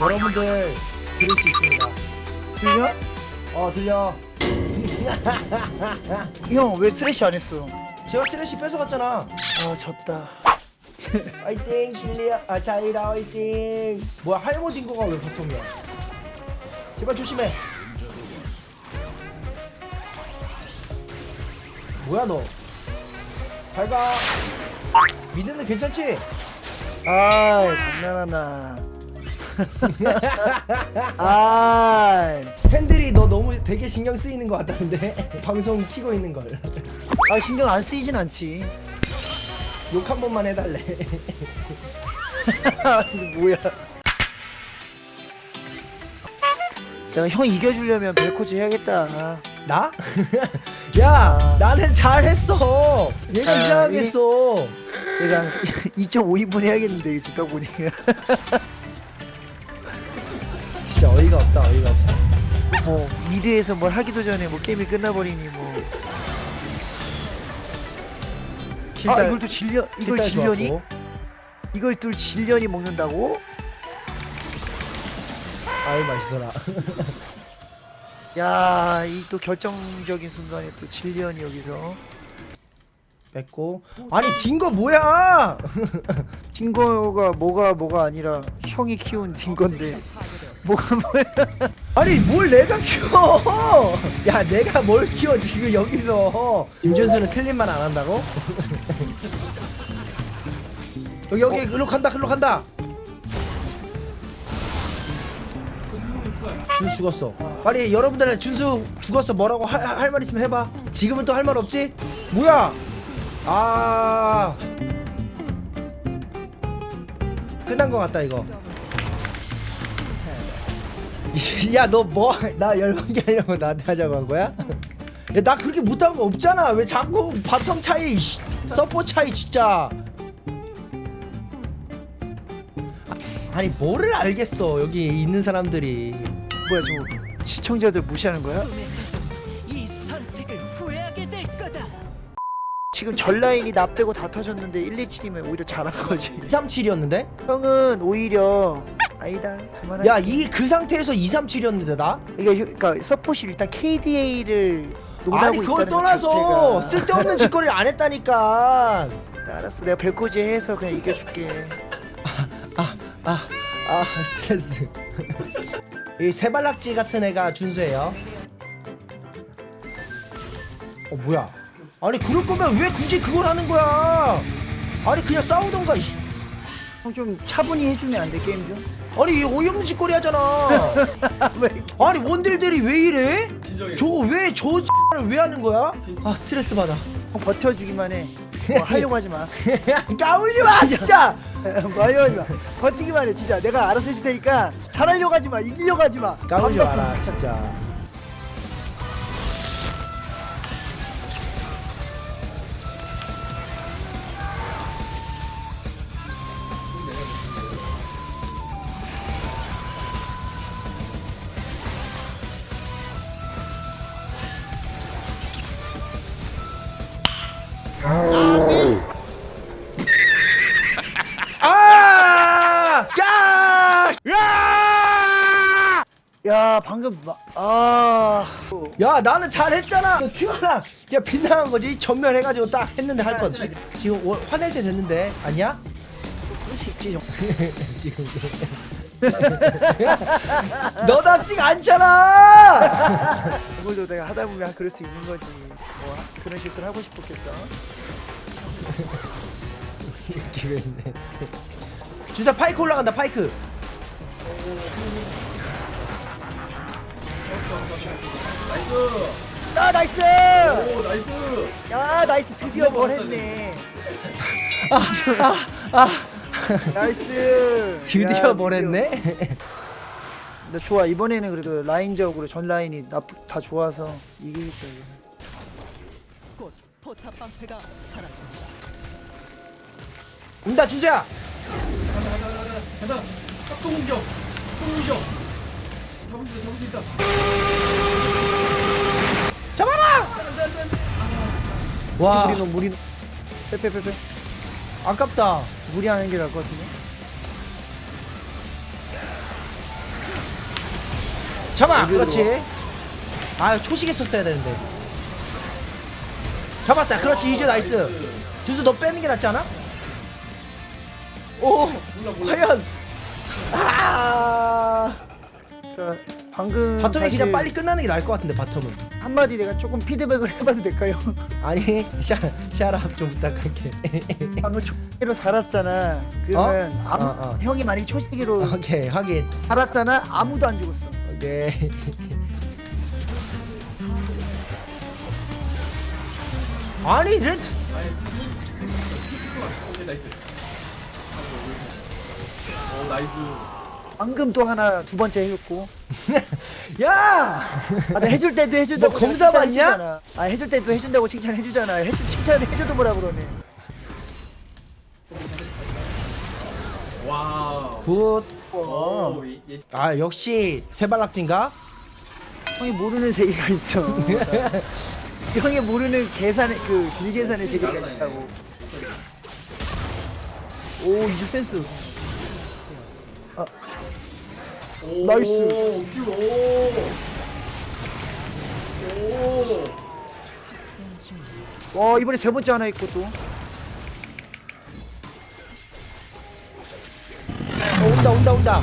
여러분들 들을 수 있습니다. 들려? 어 들려. 형왜 쓰레쉬 안 했어? 제가 쓰레쉬 뺏어갔잖아. 아 졌다 화이팅 실리아 아 자이라 화이팅. 뭐야 할머 딩거가 왜 바텀이야? 제발 조심해. 뭐야 너? 잘 가. 미드는 괜찮지? 아이 장난하나 아이 팬들이 너 너무 되게 신경 쓰이는 것 같다는데 방송 키고 있는 걸. 아 신경 안 쓰이진 않지 욕 한 번만 해달래. 뭐야 내가 형 이겨주려면 벨코즈 해야겠다 나? 야, 나는 잘했어. 얘가 아, 이상하게 이- 했어. 내가 한 2.5인분 해야겠는데 듣다 보니까 어이가 없다, 어이가 없어. 뭐 미드에서 뭘 하기도 전에 뭐 게임이 끝나버리니 뭐 아 이걸 또 질려 이걸 질려니. 이걸 또 질려니 먹는다고 아유 맛있어라. 야 이 또 결정적인 순간에 또 질려니 여기서 뺐고. 아니 딩거 뭐야? 딩거가 뭐가 뭐가 아니라 형이 키운 딩건데 뭐가 뭐야 아니 뭘 내가 키워? 야 내가 뭘 키워 지금 여기서? 김준수는 틀린 말 안 한다고? 여기 여기 글로 간다 글로 간다. 준수 죽었어. 빨리 여러분들 준수 죽었어 뭐라고 할 말 있으면 해봐. 지금은 또 할 말 없지? 뭐야? 아 끝난 것 같다 이거. 야 너 뭐 나 열받게 하려고 나한테 하자고 한 거야? 야 나 그렇게 못한 거 없잖아 왜 자꾸 bottom 차이 씨, 서포 차이 진짜 아, 아니 뭐를 알겠어 여기 있는 사람들이 뭐야 저 시청자들 무시하는 거야? 지금 전 라인이 나 빼고 다 터졌는데 1, 2, 7이면 오히려 잘한 거지 237이었는데? 형은 오히려 아니다. 그만해 야이 그 상태에서 237이었는데 나? 이게 휴- 그러니까 서폿이 일단 KDA를 논하고 아니 그걸 떠나서. 쓸데없는 짓거리를 안 했다니까. 알았어. 내가 벨코지 해서 그냥 이겨줄게. 아 스트레스. 이 세발낙지 같은 애가 준수예요. 어 뭐야? 아니 그럴 거면 왜 굳이 그걸 하는 거야? 아니 그냥 싸우던가 좀 차분히 해주면 안 돼 게임 좀? 아니 이 어이없는 짓거리 하잖아. 왜 아니 원딜들이 왜 이래? 저거 왜저 X를 왜 하는 거야? 아 스트레스 받아. 형 버텨주기만 해. 뭐 하려고 하지 마. 까불지 마 진짜. 뭐 하려고 하지 마. 버티기만 해 진짜. 내가 알아서 해줄 테니까 잘하려고 하지 마 이기려고 하지 마. 까불지 마라 진짜 야! 야 방금 마- 아. 야 나는 잘했잖아. 큐아랑 야 빗나간 거지. 전멸해가지고 딱 했는데 할거 없지 지금 워- 화낼 때 됐는데. 아니야? 그럴 수 있지 형 너답지가 않잖아! 이걸도 내가 하다 보면 그럴 수 있는 거지. 뭐 그런 실수를 하고 싶었겠어. 기회있네. 주자 파이크 올라간다 파이크 아 nice! 오 nice 야 nice 드디어 뭘 했네. 아 nice. 드디어 야, 뭘 했네? 근데 좋아 이번에는 그래도 라인적으로 전 라인이 나, 다 좋아서 이기겠다 이거. 곧 포탑 방패가 사라진다. 온다. 준수야 가자 합동 공격 합동 공격 잡을 수 있다 잡을 수 있다. 잡아라! 와. 무리 무리 빼빼빼빼. 아깝다. 무리하는 게 나을 것 같은데? 잡아! 그렇지. 아 초시계 썼어야 되는데. 잡았다. 그렇지. 이제 nice. 주스 너 빼는 게 낫지 않아? 오! 과연 아 자, 방금 bottom이 사실 그냥 빨리 끝나는 게 나을 것 같은데 bottom은 한마디 내가 조금 피드백을 해봐도 될까요? 아니 샤 shut up 좀 부탁할게 방금 초시계로 살았잖아. 그러면 어? 아무 어, 어. 형이 만약 초시계로 오케이 확인 살았잖아. 아무도 안 죽었어. 오케이 아니 red 오케이 nice 오 nice 방금 또 하나 두 번째 해줬고. 야 아, 나 해줄 때도 해준다고 너 검사 칭찬 받냐? 해주잖아. 아 해줄 때도 해준다고 칭찬해주잖아. 해주 칭찬을 해줘도 뭐라 그러네. wow good. 어. 오, 예, 예. 아 역시 세발낙지인가? 형이 모르는 세계가 있어. 형이 모르는 계산의 그 길 계산의 세계가 있다고. 오 이제 센스. 오, nice. Q, 오. 오. 와 이번에 세 번째 하나 있고 또. 어, 온다 온다 온다.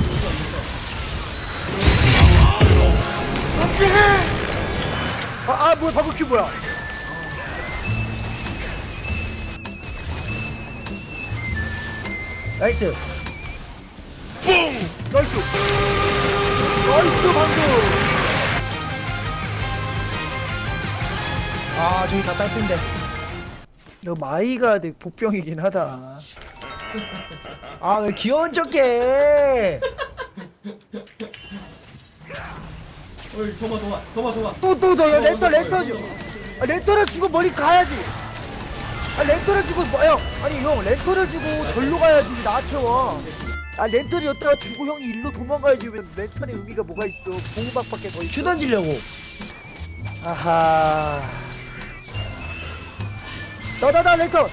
아, 아 뭐야 방금 Q 뭐야? Nice. Nice. Nice 방금. 아 저기 다 딸핀데. 너 마이가 되게 복병이긴 하다. 아 왜 귀여운 척해? 어이, 도마, 도마, 도마, 도마. 또또또 레터 레터 줘. 아, 랜턴을 주고 멀리 가야지. 아 랜턴을 주고 뭐야? 아니 형 랜턴을 주고 절로 가야지 왜 나한테 와. 아 여기다가 주고 형이 일로 도망가야지 왜 랜턴의 의미가 뭐가 있어 공박밖에 더 있어 Q 던지려고. 아하 너다다 렌터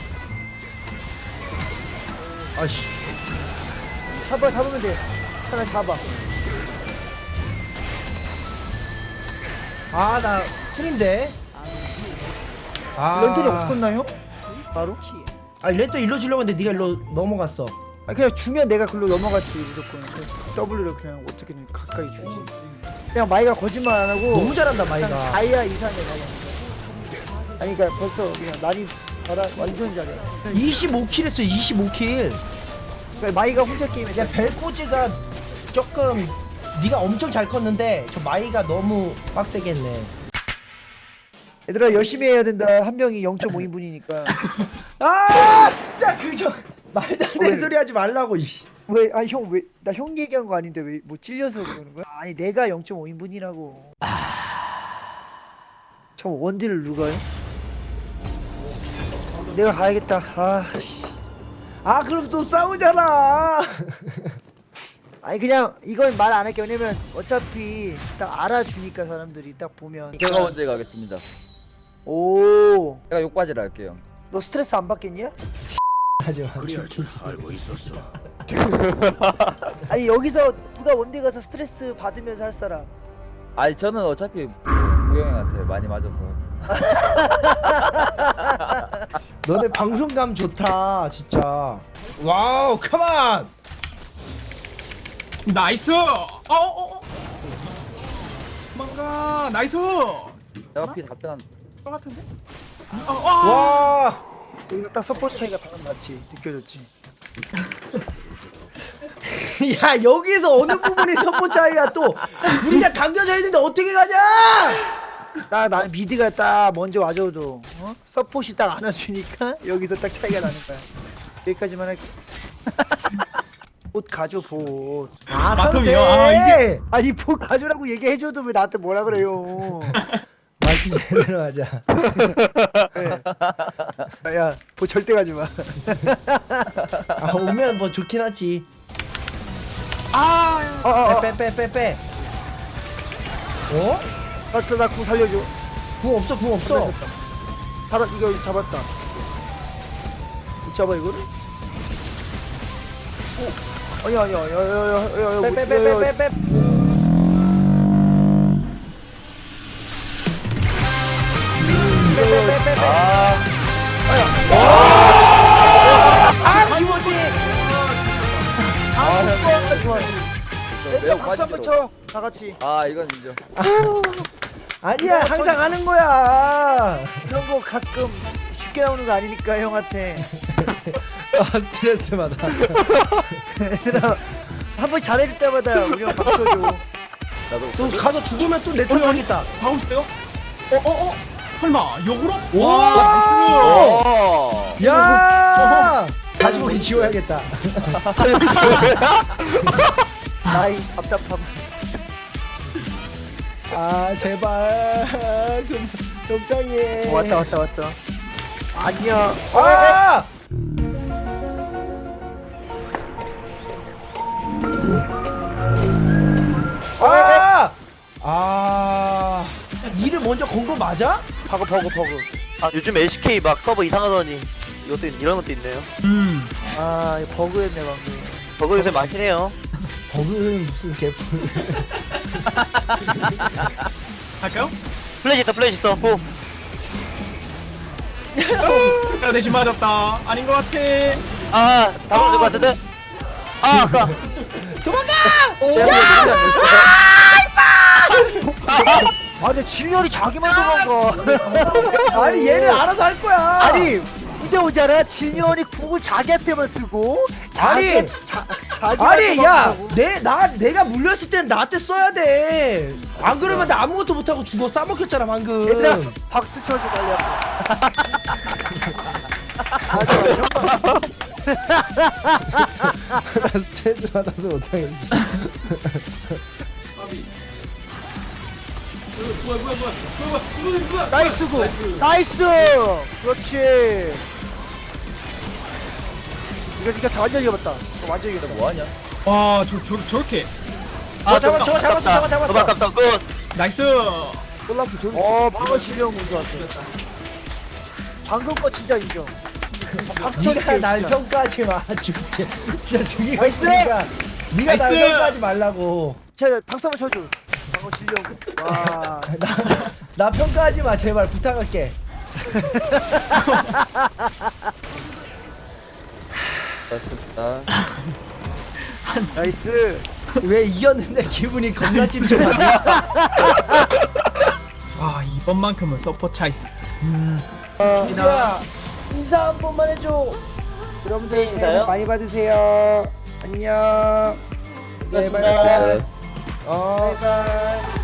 아씨. 잡아 잡으면 돼 하나 잡아 아나 쿨인데. 아. 렌터이 없었나요? 바로? 아 렌터 일로 주려고 했는데 네가 일로 넘어갔어. 아 그냥 주면 내가 글로 넘어갔지 무조건. 그 W를 그냥 어떻게든 가까이 주지. 그냥 마이가 거짓말 안 하고 너무 잘한다 그냥 마이가. 다이아 이상의 다이아 아니 그니까 벌써 그냥 난이 잘하 완전 잘해 25kill 했어 25kill. 그러니까 마이가 혼자 게임에 야 벨코즈가 조금 네가 엄청 잘 컸는데 저 마이가 너무 빡세게 했네. 얘들아 열심히 해야 된다. 한 명이 0.5인분이니까. 아 진짜 그저 말도 안 되는 왜? 소리 하지 말라고. 왜 아 형 왜 나 형 얘기한 거 아닌데 왜 뭐 찔려서 그러는 거야? 아니 내가 0.5인분이라고 참 원딜을 누가 해? 내가 가야겠다 아씨 아 그럼 또 싸우잖아. 아니 그냥 이건 말 안 할게 왜냐면 어차피 딱 알아주니까 사람들이 딱 보면 제가 먼저 가겠습니다. 오너 제가 욕바지를 할게요. 스트레스 안 받겠냐? 하지 마. 아니 여기서 누가 원딜 가서 스트레스 받으면서 할 사람 아니 저는 어차피 우영이한테 많이 맞아서 너네 방송감 좋다 진짜. Wow come on. Nice! 어, 어, 어. 도망가, nice! 내가 피 답변한 똑같은데? 어, 어, 와. 여기가 딱 support 차이가 방금 맞지 느껴졌지? 야 여기서 어느 부분이 선포 차이야 또? 우리가 당겨져 있는데 어떻게 가냐? 나, 나 mid가 딱 먼저 와줘도 어? 서폿이 딱 안아주니까 여기서 딱 차이가 나는 거야. 여기까지만 할게. Bot 가줘 bot아 bottom이요? 아, 이게- 아니 봇 가져라고 얘기해줘도 왜 나한테 뭐라 그래요 말투 제대로 하자. 네. 야봇 절대 가지 마 아 오면 뭐 좋긴 하지. 아, 어어어 빼빼 빼 빼. 어? 나궁 살려줘 궁 없어 궁 없어. 잡아 이거 잡았다 못 잡아 이거를? 어 아니야 아니야 야야야야야 빼빼빼빼빼 빼. 아 기모디 아 좋아 매우 박수 한번. 쳐 다 같이 아 이건 인정 아니야 항상 하는 거야 이런 거 가끔 쉽게 나오는 거 아니니까 형한테 아 스트레스 받아 얘들아 한번 잘해줄 때마다 우리 형 박수 줘 또 가서 죽으면 또내 탓하겠다 다음 있어요? 어, 어, 어? 설마, 역으로? 와어 야! 다시보기 지워야겠다. 나이 답답함 아 제발 좀 적당히 해. 어, 왔다 왔다 왔다 아니야 아! 아! 아! E를 먼저 건 거 맞아? 버그 버그 버그 아 요즘 LCK 막 서버 이상하더니 이것도 있- 이런 것도 있네요. 음. 아 이거 버그였네 방금 버그 요새 많긴 해요. 버그는 무슨 개뿔. 할까요? 플래시 있다 플래시 있어. Go. 내가 대신 맞았다. 아닌 것 같아. 아 다음 될것 같은데. 아 아까. 아 근데 진열이 자기만 도망가 아니 얘는 알아서 할 거야. 아니 이제 오잖아 진열이 궁을 자기한테만 쓰고 자기 아니! 자, 자기만 아니 야, 도망가고. 내나 내가 물렸을 땐 나한테 써야 돼. 안 그러면 나 아무것도 못 하고 죽어 싸먹혔잖아 방금. 얘들아 박수 쳐줘 빨리 한번 나 스트레스 받아서 못하겠어. 뭐야, 뭐야, 뭐야. 뭐야, 뭐야, 뭐야. Nice good nice 그렇지 이거 니가 완전 이겨봤다 이거 완전 이겼다 뭐하냐 와, 저, 저, 저렇게. 아 잡았- 저거 잡았어, 저거 잡았어. 아깝다. Good. Nice. 콜라프 좀. 어 방금 실력 문제 왔어 방금 거 진짜 인정 박철이 네가 날 진짜. 평가하지 마. 진짜 죽이고 nice! 있으니까. 네가 날! 평가하지 말라고. 자 박수 한번 쳐줘 방금 실력 와 나, 나 평가하지 마 제발 부탁할게. 좋습니다 nice 왜 이겼는데 기분이 겁나 찜찜하냐? 아, 이번만큼은 서폿 차이. 어, 인사 인사 한 번만 해줘. 여러분들 새해? 복 많이 받으세요 안녕 네, 고맙습니다. Bye bye. 어. Bye bye